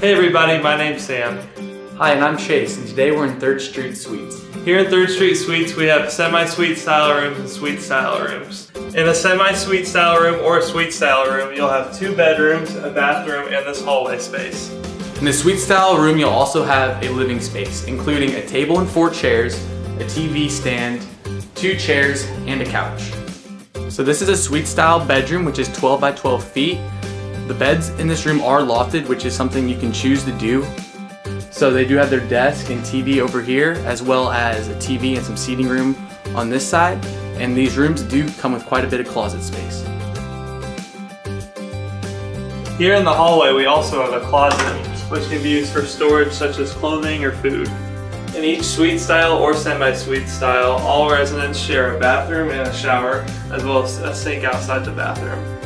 Hey everybody, my name's Sam. Hi, and I'm Chase, and today we're in 3rd Street Suites. Here in 3rd Street Suites, we have semi-suite style rooms and suite style rooms. In a semi-suite style room or a suite style room, you'll have two bedrooms, a bathroom, and this hallway space. In the suite style room, you'll also have a living space, including a table and four chairs, a TV stand, two chairs, and a couch. So this is a suite style bedroom, which is 12 by 12 feet. The beds in this room are lofted, which is something you can choose to do. So they do have their desk and TV over here, as well as a TV and some seating room on this side. And these rooms do come with quite a bit of closet space. Here in the hallway, we also have a closet, which can be used for storage such as clothing or food. In each suite style or semi-suite style, all residents share a bathroom and a shower, as well as a sink outside the bathroom.